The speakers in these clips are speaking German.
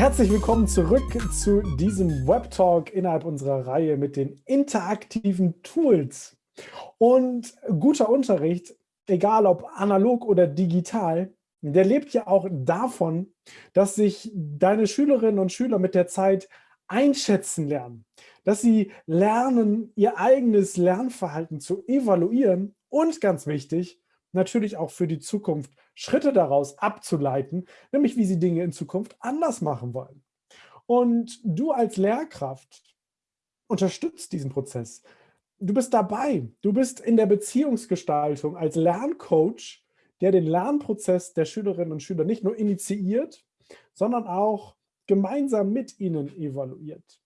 Herzlich willkommen zurück zu diesem Webtalk innerhalb unserer Reihe mit den interaktiven Tools. Und guter Unterricht, egal ob analog oder digital, der lebt ja auch davon, dass sich deine Schülerinnen und Schüler mit der Zeit einschätzen lernen, dass sie lernen, ihr eigenes Lernverhalten zu evaluieren und ganz wichtig, natürlich auch für die Zukunft Schritte daraus abzuleiten, nämlich wie sie Dinge in Zukunft anders machen wollen. Und du als Lehrkraft unterstützt diesen Prozess. Du bist dabei, du bist in der Beziehungsgestaltung als Lerncoach, der den Lernprozess der Schülerinnen und Schüler nicht nur initiiert, sondern auch gemeinsam mit ihnen evaluiert.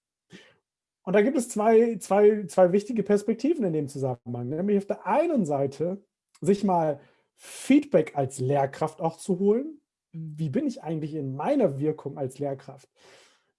Und da gibt es zwei, zwei, zwei wichtige Perspektiven in dem Zusammenhang. Nämlich auf der einen Seite sich mal Feedback als Lehrkraft auch zu holen. Wie bin ich eigentlich in meiner Wirkung als Lehrkraft?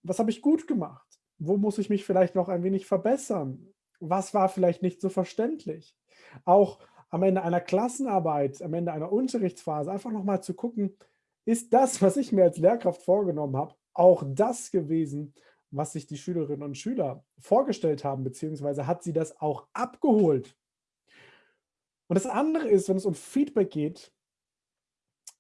Was habe ich gut gemacht? Wo muss ich mich vielleicht noch ein wenig verbessern? Was war vielleicht nicht so verständlich? Auch am Ende einer Klassenarbeit, am Ende einer Unterrichtsphase einfach nochmal zu gucken, ist das, was ich mir als Lehrkraft vorgenommen habe, auch das gewesen, was sich die Schülerinnen und Schüler vorgestellt haben, beziehungsweise hat sie das auch abgeholt? Und das andere ist, wenn es um Feedback geht,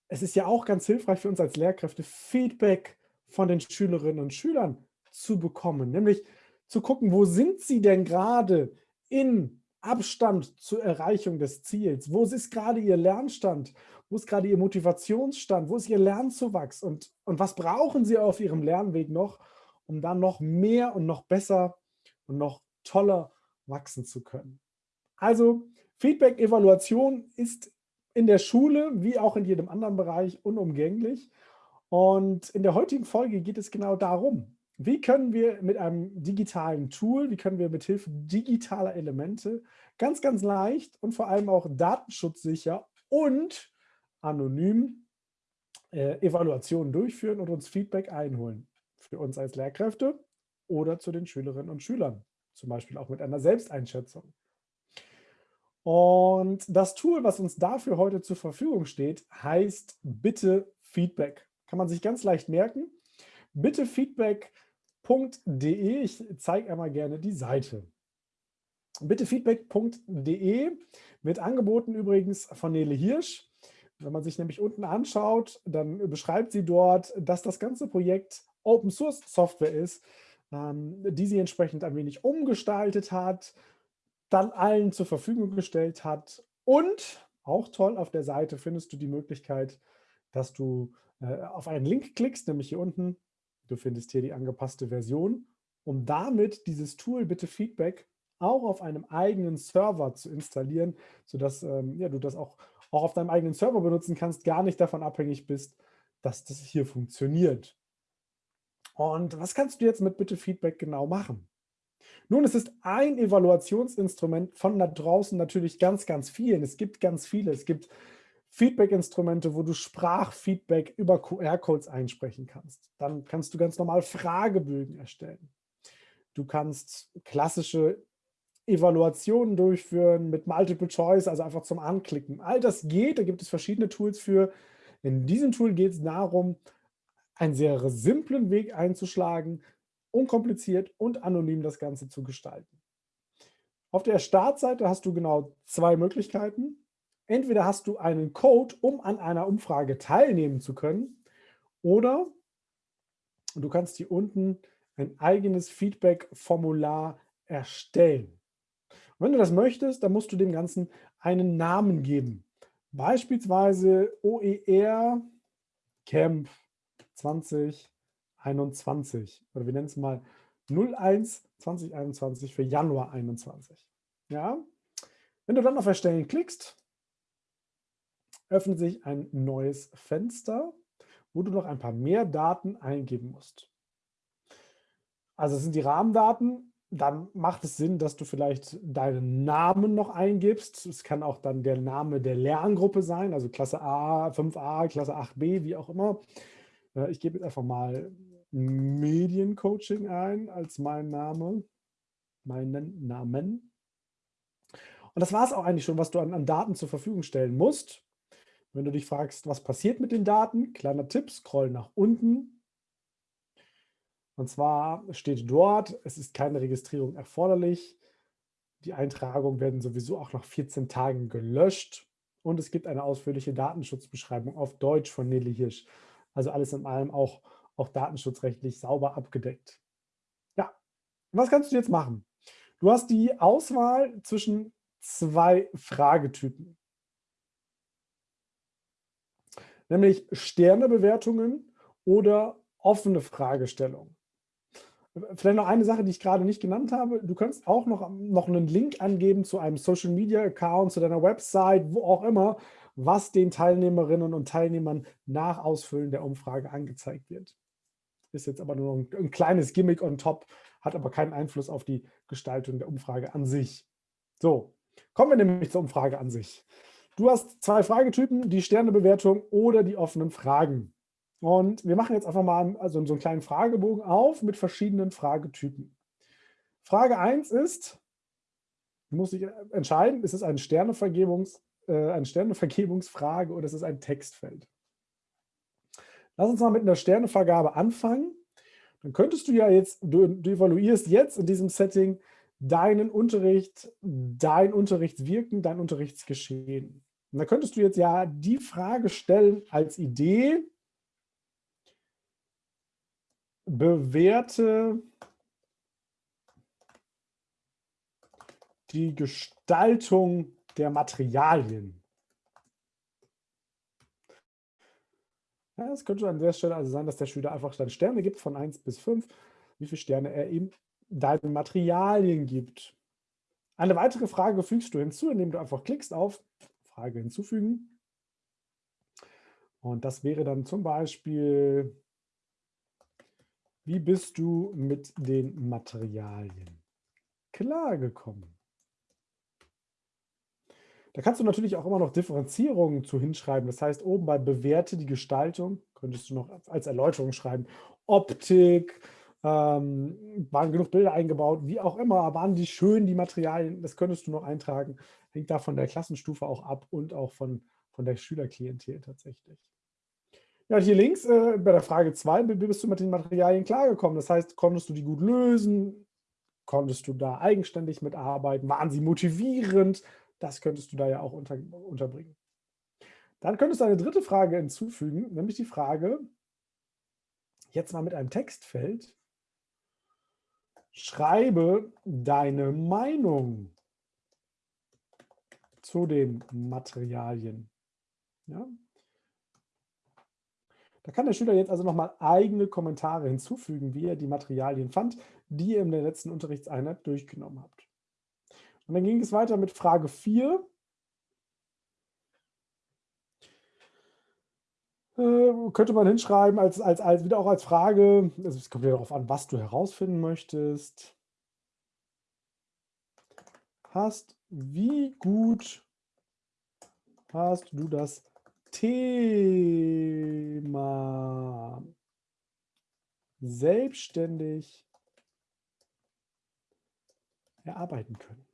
es ist ja auch ganz hilfreich für uns als Lehrkräfte, Feedback von den Schülerinnen und Schülern zu bekommen. Nämlich zu gucken, wo sind sie denn gerade in Abstand zur Erreichung des Ziels? Wo ist gerade ihr Lernstand? Wo ist gerade ihr Motivationsstand? Wo ist ihr Lernzuwachs? Und, und was brauchen sie auf ihrem Lernweg noch, um dann noch mehr und noch besser und noch toller wachsen zu können? Also Feedback, Evaluation ist in der Schule wie auch in jedem anderen Bereich unumgänglich. Und in der heutigen Folge geht es genau darum, wie können wir mit einem digitalen Tool, wie können wir mit Hilfe digitaler Elemente ganz, ganz leicht und vor allem auch datenschutzsicher und anonym äh, Evaluationen durchführen und uns Feedback einholen. Für uns als Lehrkräfte oder zu den Schülerinnen und Schülern, zum Beispiel auch mit einer Selbsteinschätzung. Und das Tool, was uns dafür heute zur Verfügung steht, heißt Bitte Feedback. Kann man sich ganz leicht merken. bittefeedback.de. Ich zeige einmal gerne die Seite. bittefeedback.de wird angeboten übrigens von Nele Hirsch. Wenn man sich nämlich unten anschaut, dann beschreibt sie dort, dass das ganze Projekt Open Source Software ist, ähm, die sie entsprechend ein wenig umgestaltet hat, dann allen zur Verfügung gestellt hat. Und auch toll, auf der Seite findest du die Möglichkeit, dass du äh, auf einen Link klickst, nämlich hier unten. Du findest hier die angepasste Version, um damit dieses Tool Bitte Feedback auch auf einem eigenen Server zu installieren, sodass ähm, ja, du das auch, auch auf deinem eigenen Server benutzen kannst, gar nicht davon abhängig bist, dass das hier funktioniert. Und was kannst du jetzt mit Bitte Feedback genau machen? Nun, es ist ein Evaluationsinstrument von da draußen natürlich ganz, ganz vielen. Es gibt ganz viele. Es gibt Feedback-Instrumente, wo du Sprachfeedback über QR-Codes einsprechen kannst. Dann kannst du ganz normal Fragebögen erstellen. Du kannst klassische Evaluationen durchführen mit Multiple Choice, also einfach zum Anklicken. All das geht, da gibt es verschiedene Tools für. In diesem Tool geht es darum, einen sehr simplen Weg einzuschlagen, unkompliziert und anonym das Ganze zu gestalten. Auf der Startseite hast du genau zwei Möglichkeiten. Entweder hast du einen Code, um an einer Umfrage teilnehmen zu können, oder du kannst hier unten ein eigenes Feedback-Formular erstellen. Und wenn du das möchtest, dann musst du dem Ganzen einen Namen geben. Beispielsweise OER Camp 20 2021 oder wir nennen es mal 01 2021 für Januar 21. Ja? Wenn du dann auf Erstellen klickst, öffnet sich ein neues Fenster, wo du noch ein paar mehr Daten eingeben musst. Also es sind die Rahmendaten, dann macht es Sinn, dass du vielleicht deinen Namen noch eingibst. Es kann auch dann der Name der Lerngruppe sein, also Klasse A, 5a, Klasse 8b, wie auch immer. Äh, ich gebe jetzt einfach mal Mediencoaching ein als mein Name, meinen Namen. Und das war es auch eigentlich schon, was du an, an, Daten zur Verfügung stellen musst. Wenn du dich fragst, was passiert mit den Daten, kleiner Tipp, scroll nach unten. Und zwar steht dort, es ist keine Registrierung erforderlich. Die Eintragungen werden sowieso auch nach 14 Tagen gelöscht. Und es gibt eine ausführliche Datenschutzbeschreibung auf Deutsch von Nelly Hirsch. Also alles in allem auch, auch datenschutzrechtlich sauber abgedeckt. Ja, was kannst du jetzt machen? Du hast die Auswahl zwischen zwei Fragetypen. Nämlich Sternebewertungen oder offene Fragestellungen. Vielleicht noch eine Sache, die ich gerade nicht genannt habe. Du kannst auch noch, noch einen Link angeben zu einem Social Media Account, zu deiner Website, wo auch immer, was den Teilnehmerinnen und Teilnehmern nach Ausfüllen der Umfrage angezeigt wird. Ist jetzt aber nur ein, ein kleines Gimmick on top, hat aber keinen Einfluss auf die Gestaltung der Umfrage an sich. So, kommen wir nämlich zur Umfrage an sich. Du hast zwei Fragetypen, die Sternebewertung oder die offenen Fragen. Und wir machen jetzt einfach mal also so einen kleinen Fragebogen auf mit verschiedenen Fragetypen. Frage 1 ist, muss ich entscheiden, ist es eine, Sternevergebungs, äh, eine Sternevergebungsfrage oder ist es ein Textfeld? Lass uns mal mit einer Sternevergabe anfangen. Dann könntest du ja jetzt, du, du evaluierst jetzt in diesem Setting deinen Unterricht, dein Unterrichtswirken, dein Unterrichtsgeschehen. Und da könntest du jetzt ja die Frage stellen als Idee, bewerte die Gestaltung der Materialien. Ja, es könnte an der Stelle also sein, dass der Schüler einfach dann Sterne gibt von 1 bis 5, wie viele Sterne er ihm deinen Materialien gibt. Eine weitere Frage fügst du hinzu, indem du einfach klickst auf Frage hinzufügen. Und das wäre dann zum Beispiel, wie bist du mit den Materialien klargekommen? Da kannst du natürlich auch immer noch Differenzierungen zu hinschreiben. Das heißt, oben bei Bewerte die Gestaltung könntest du noch als Erläuterung schreiben. Optik, ähm, waren genug Bilder eingebaut, wie auch immer, waren die schön, die Materialien, das könntest du noch eintragen. Hängt da von der Klassenstufe auch ab und auch von, von der Schülerklientel tatsächlich. Ja, hier links äh, bei der Frage 2 wie bist du mit den Materialien klargekommen. Das heißt, konntest du die gut lösen? Konntest du da eigenständig mitarbeiten? Waren sie motivierend? Das könntest du da ja auch unter, unterbringen. Dann könntest du eine dritte Frage hinzufügen, nämlich die Frage, jetzt mal mit einem Textfeld, schreibe deine Meinung zu den Materialien. Ja? Da kann der Schüler jetzt also nochmal eigene Kommentare hinzufügen, wie er die Materialien fand, die ihr in der letzten Unterrichtseinheit durchgenommen habt. Und dann ging es weiter mit Frage 4. Äh, könnte man hinschreiben, als, als, als wieder auch als Frage, also es kommt ja darauf an, was du herausfinden möchtest. Hast, wie gut hast du das Thema selbstständig erarbeiten können.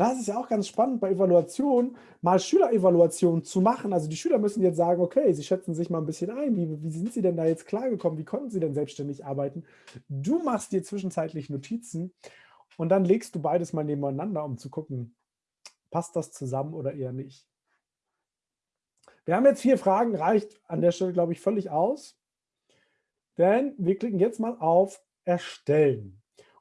Das ist ja auch ganz spannend bei Evaluation, mal Schülerevaluation zu machen. Also die Schüler müssen jetzt sagen, okay, sie schätzen sich mal ein bisschen ein. Wie, wie sind sie denn da jetzt klargekommen? Wie konnten sie denn selbstständig arbeiten? Du machst dir zwischenzeitlich Notizen und dann legst du beides mal nebeneinander, um zu gucken, passt das zusammen oder eher nicht. Wir haben jetzt vier Fragen, reicht an der Stelle, glaube ich, völlig aus. Denn wir klicken jetzt mal auf Erstellen.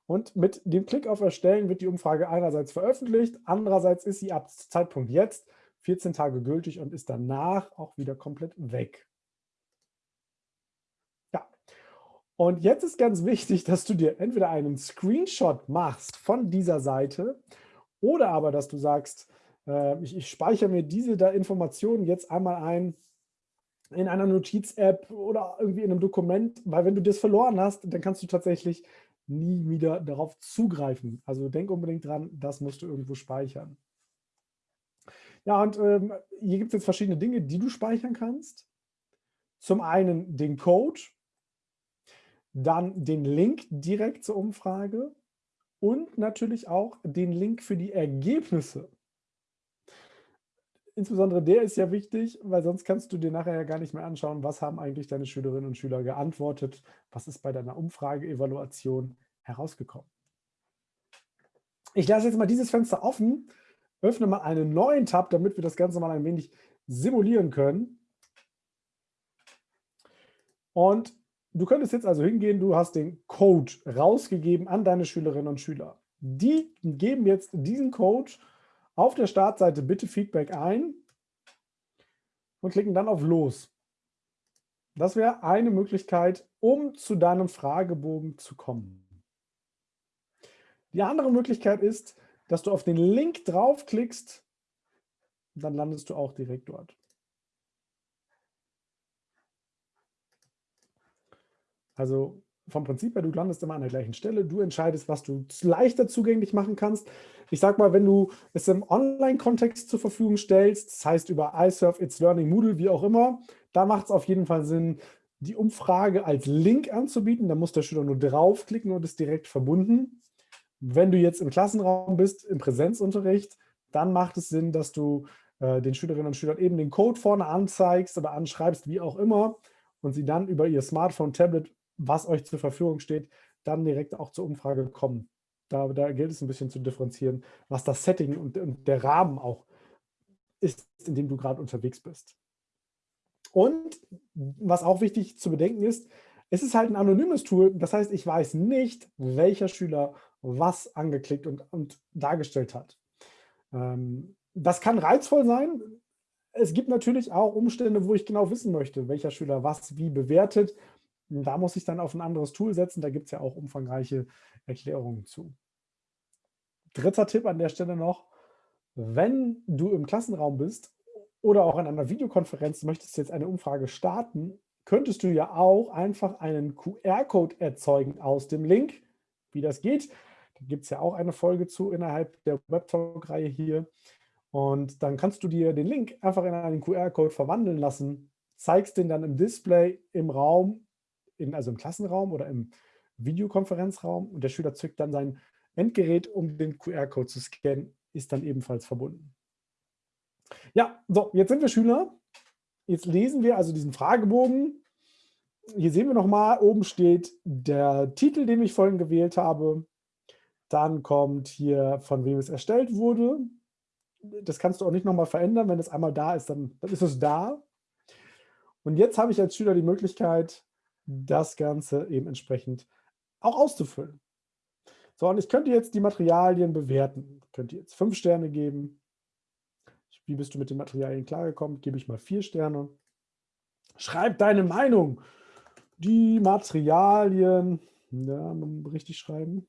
Und mit dem Klick auf Erstellen wird die Umfrage einerseits veröffentlicht, andererseits ist sie ab Zeitpunkt jetzt 14 Tage gültig und ist danach auch wieder komplett weg. Ja, und jetzt ist ganz wichtig, dass du dir entweder einen Screenshot machst von dieser Seite oder aber, dass du sagst, äh, ich, ich speichere mir diese da Informationen jetzt einmal ein in einer Notiz-App oder irgendwie in einem Dokument, weil wenn du das verloren hast, dann kannst du tatsächlich nie wieder darauf zugreifen. Also denk unbedingt dran, das musst du irgendwo speichern. Ja, und ähm, hier gibt es jetzt verschiedene Dinge, die du speichern kannst. Zum einen den Code, dann den Link direkt zur Umfrage und natürlich auch den Link für die Ergebnisse insbesondere der ist ja wichtig, weil sonst kannst du dir nachher ja gar nicht mehr anschauen, was haben eigentlich deine Schülerinnen und Schüler geantwortet, was ist bei deiner Umfrageevaluation herausgekommen. Ich lasse jetzt mal dieses Fenster offen, öffne mal einen neuen Tab, damit wir das Ganze mal ein wenig simulieren können. Und du könntest jetzt also hingehen, du hast den Code rausgegeben an deine Schülerinnen und Schüler. Die geben jetzt diesen Code auf der Startseite Bitte Feedback ein und klicken dann auf Los. Das wäre eine Möglichkeit, um zu deinem Fragebogen zu kommen. Die andere Möglichkeit ist, dass du auf den Link draufklickst dann landest du auch direkt dort. Also vom Prinzip her, du landest immer an der gleichen Stelle. Du entscheidest, was du leichter zugänglich machen kannst. Ich sag mal, wenn du es im Online-Kontext zur Verfügung stellst, das heißt über iSurf, It's Learning, Moodle, wie auch immer, da macht es auf jeden Fall Sinn, die Umfrage als Link anzubieten. Da muss der Schüler nur draufklicken und ist direkt verbunden. Wenn du jetzt im Klassenraum bist, im Präsenzunterricht, dann macht es Sinn, dass du äh, den Schülerinnen und Schülern eben den Code vorne anzeigst oder anschreibst, wie auch immer, und sie dann über ihr Smartphone, Tablet was euch zur Verfügung steht, dann direkt auch zur Umfrage kommen. Da, da gilt es ein bisschen zu differenzieren, was das Setting und, und der Rahmen auch ist, in dem du gerade unterwegs bist. Und was auch wichtig zu bedenken ist, es ist halt ein anonymes Tool. Das heißt, ich weiß nicht, welcher Schüler was angeklickt und, und dargestellt hat. Ähm, das kann reizvoll sein. Es gibt natürlich auch Umstände, wo ich genau wissen möchte, welcher Schüler was wie bewertet. Da muss ich dann auf ein anderes Tool setzen. Da gibt es ja auch umfangreiche Erklärungen zu. Dritter Tipp an der Stelle noch, wenn du im Klassenraum bist oder auch in einer Videokonferenz möchtest jetzt eine Umfrage starten, könntest du ja auch einfach einen QR-Code erzeugen aus dem Link. Wie das geht, da gibt es ja auch eine Folge zu innerhalb der Webtalk-Reihe hier. Und dann kannst du dir den Link einfach in einen QR-Code verwandeln lassen, zeigst den dann im Display im Raum in, also im Klassenraum oder im Videokonferenzraum und der Schüler zückt dann sein Endgerät, um den QR-Code zu scannen, ist dann ebenfalls verbunden. Ja, so, jetzt sind wir Schüler. Jetzt lesen wir also diesen Fragebogen. Hier sehen wir nochmal, oben steht der Titel, den ich vorhin gewählt habe. Dann kommt hier, von wem es erstellt wurde. Das kannst du auch nicht nochmal verändern. Wenn es einmal da ist, dann, dann ist es da. Und jetzt habe ich als Schüler die Möglichkeit, das Ganze eben entsprechend auch auszufüllen. So, und ich könnte jetzt die Materialien bewerten. Ich könnte jetzt fünf Sterne geben. Wie bist du mit den Materialien klargekommen? Gebe ich mal vier Sterne. Schreib deine Meinung. Die Materialien, ja, richtig schreiben.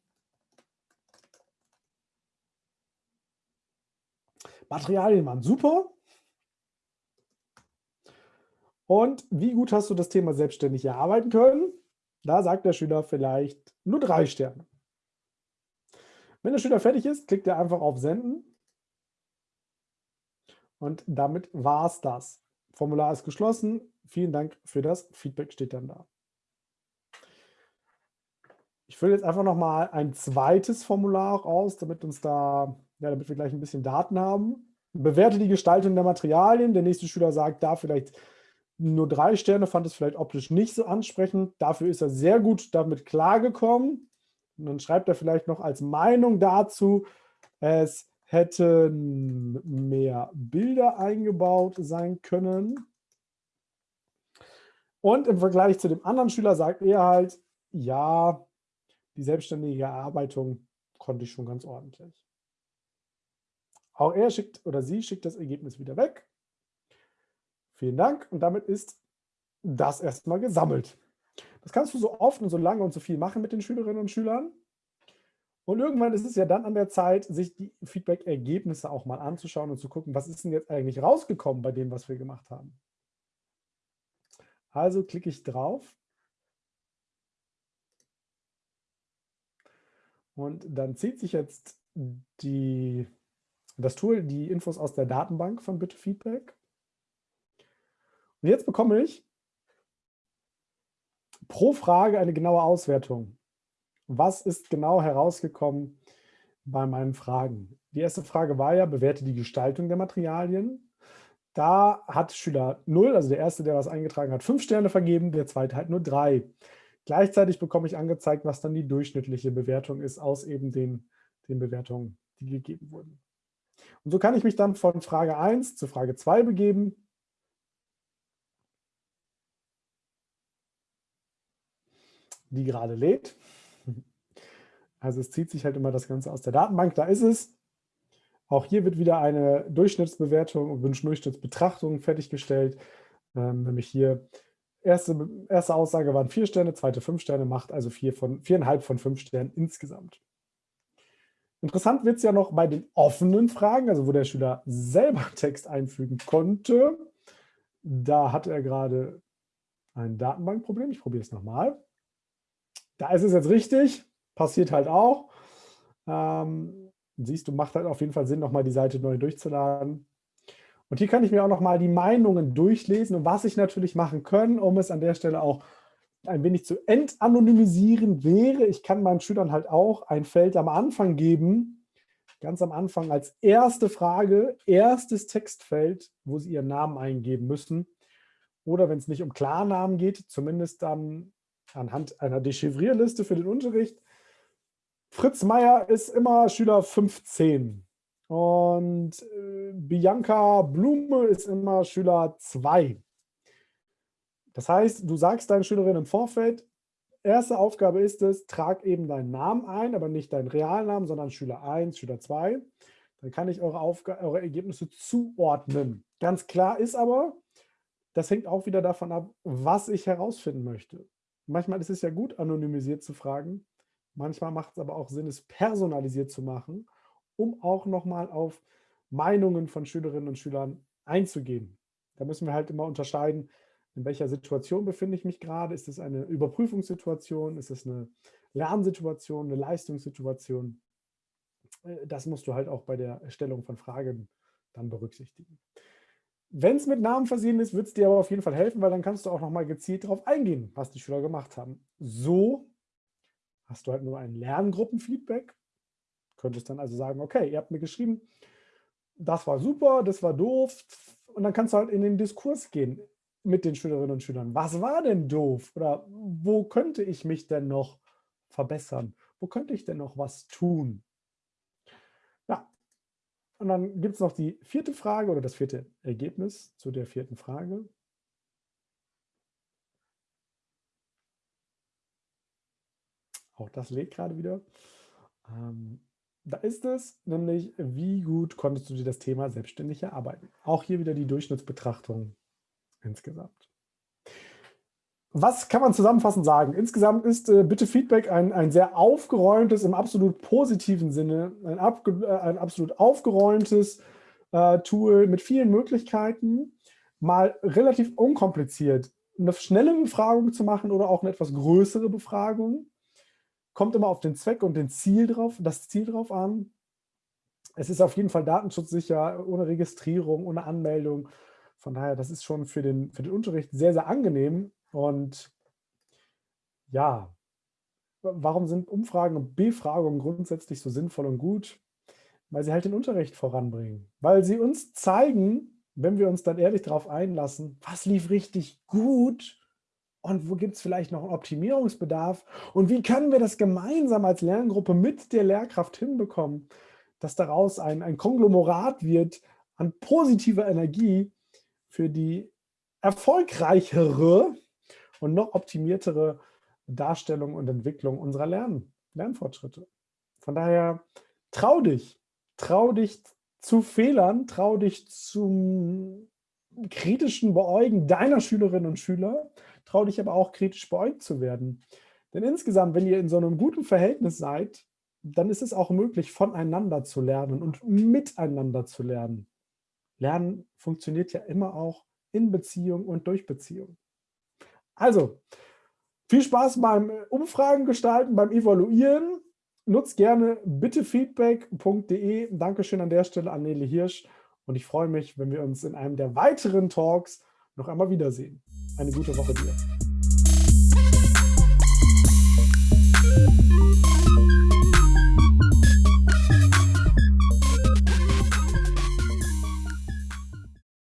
Materialien waren super. Und wie gut hast du das Thema selbstständig erarbeiten können? Da sagt der Schüler vielleicht nur drei Sterne. Wenn der Schüler fertig ist, klickt er einfach auf Senden. Und damit war es das. Formular ist geschlossen. Vielen Dank für das Feedback, steht dann da. Ich fülle jetzt einfach nochmal ein zweites Formular aus, damit uns da, ja, damit wir gleich ein bisschen Daten haben. Bewerte die Gestaltung der Materialien. Der nächste Schüler sagt da vielleicht nur drei Sterne, fand es vielleicht optisch nicht so ansprechend. Dafür ist er sehr gut damit klargekommen. Und dann schreibt er vielleicht noch als Meinung dazu, es hätten mehr Bilder eingebaut sein können. Und im Vergleich zu dem anderen Schüler sagt er halt, ja, die selbstständige Erarbeitung konnte ich schon ganz ordentlich. Auch er schickt oder sie schickt das Ergebnis wieder weg. Vielen Dank. Und damit ist das erstmal gesammelt. Das kannst du so oft und so lange und so viel machen mit den Schülerinnen und Schülern. Und irgendwann ist es ja dann an der Zeit, sich die Feedback-Ergebnisse auch mal anzuschauen und zu gucken, was ist denn jetzt eigentlich rausgekommen bei dem, was wir gemacht haben. Also klicke ich drauf. Und dann zieht sich jetzt die, das Tool die Infos aus der Datenbank von Bitte Feedback. Und jetzt bekomme ich pro Frage eine genaue Auswertung. Was ist genau herausgekommen bei meinen Fragen? Die erste Frage war ja, bewerte die Gestaltung der Materialien. Da hat Schüler 0, also der erste, der was eingetragen hat, 5 Sterne vergeben, der zweite hat nur 3. Gleichzeitig bekomme ich angezeigt, was dann die durchschnittliche Bewertung ist aus eben den, den Bewertungen, die gegeben wurden. Und so kann ich mich dann von Frage 1 zu Frage 2 begeben. Die gerade lädt. Also es zieht sich halt immer das Ganze aus der Datenbank, da ist es. Auch hier wird wieder eine Durchschnittsbewertung und Durchschnittsbetrachtung fertiggestellt. Ähm, nämlich hier, erste, erste Aussage waren vier Sterne, zweite fünf Sterne, macht also vier von, viereinhalb von fünf Sternen insgesamt. Interessant wird es ja noch bei den offenen Fragen, also wo der Schüler selber Text einfügen konnte. Da hat er gerade ein Datenbankproblem. Ich probiere es nochmal. Da ist es jetzt richtig, passiert halt auch. Ähm, siehst du, macht halt auf jeden Fall Sinn, nochmal die Seite neu durchzuladen. Und hier kann ich mir auch nochmal die Meinungen durchlesen und was ich natürlich machen kann, um es an der Stelle auch ein wenig zu entanonymisieren wäre, ich kann meinen Schülern halt auch ein Feld am Anfang geben, ganz am Anfang als erste Frage, erstes Textfeld, wo sie ihren Namen eingeben müssen. Oder wenn es nicht um Klarnamen geht, zumindest dann anhand einer Dechivrierliste für den Unterricht. Fritz Meier ist immer Schüler 15 und äh, Bianca Blume ist immer Schüler 2. Das heißt, du sagst deinen Schülerinnen im Vorfeld, erste Aufgabe ist es, trag eben deinen Namen ein, aber nicht deinen Realnamen, sondern Schüler 1, Schüler 2. Dann kann ich eure, eure Ergebnisse zuordnen. Ganz klar ist aber, das hängt auch wieder davon ab, was ich herausfinden möchte. Manchmal ist es ja gut, anonymisiert zu fragen. Manchmal macht es aber auch Sinn, es personalisiert zu machen, um auch nochmal auf Meinungen von Schülerinnen und Schülern einzugehen. Da müssen wir halt immer unterscheiden, in welcher Situation befinde ich mich gerade? Ist es eine Überprüfungssituation? Ist es eine Lernsituation, eine Leistungssituation? Äh, das musst du halt auch bei der Erstellung von Fragen dann berücksichtigen. Wenn es mit Namen versehen ist, wird es dir aber auf jeden Fall helfen, weil dann kannst du auch nochmal gezielt darauf eingehen, was die Schüler gemacht haben. So hast du halt nur ein Lerngruppenfeedback. Könntest dann also sagen, okay, ihr habt mir geschrieben, das war super, das war doof. Und dann kannst du halt in den Diskurs gehen mit den Schülerinnen und Schülern. Was war denn doof? Oder wo könnte ich mich denn noch verbessern? Wo könnte ich denn noch was tun? Und dann gibt es noch die vierte Frage oder das vierte Ergebnis zu der vierten Frage. Auch das lädt gerade wieder. Ähm, da ist es nämlich, wie gut konntest du dir das Thema selbstständig erarbeiten. Auch hier wieder die Durchschnittsbetrachtung insgesamt. Was kann man zusammenfassend sagen? Insgesamt ist äh, bitte Feedback ein, ein sehr aufgeräumtes, im absolut positiven Sinne, ein, äh, ein absolut aufgeräumtes äh, Tool mit vielen Möglichkeiten, mal relativ unkompliziert eine schnelle Befragung zu machen oder auch eine etwas größere Befragung. Kommt immer auf den Zweck und den Ziel drauf, das Ziel drauf an. Es ist auf jeden Fall datenschutzsicher, ohne Registrierung, ohne Anmeldung von daher, das ist schon für den, für den Unterricht sehr, sehr angenehm. Und ja, warum sind Umfragen und Befragungen grundsätzlich so sinnvoll und gut? Weil sie halt den Unterricht voranbringen. Weil sie uns zeigen, wenn wir uns dann ehrlich darauf einlassen, was lief richtig gut und wo gibt es vielleicht noch einen Optimierungsbedarf und wie können wir das gemeinsam als Lerngruppe mit der Lehrkraft hinbekommen, dass daraus ein, ein Konglomerat wird an positiver Energie, für die erfolgreichere und noch optimiertere Darstellung und Entwicklung unserer Lern Lernfortschritte. Von daher trau dich, trau dich zu Fehlern, trau dich zum kritischen Beäugen deiner Schülerinnen und Schüler, trau dich aber auch kritisch beäugt zu werden. Denn insgesamt, wenn ihr in so einem guten Verhältnis seid, dann ist es auch möglich, voneinander zu lernen und miteinander zu lernen. Lernen funktioniert ja immer auch in Beziehung und durch Beziehung. Also, viel Spaß beim Umfragen gestalten, beim Evaluieren. Nutzt gerne bittefeedback.de. Dankeschön an der Stelle an Nele Hirsch. Und ich freue mich, wenn wir uns in einem der weiteren Talks noch einmal wiedersehen. Eine gute Woche dir.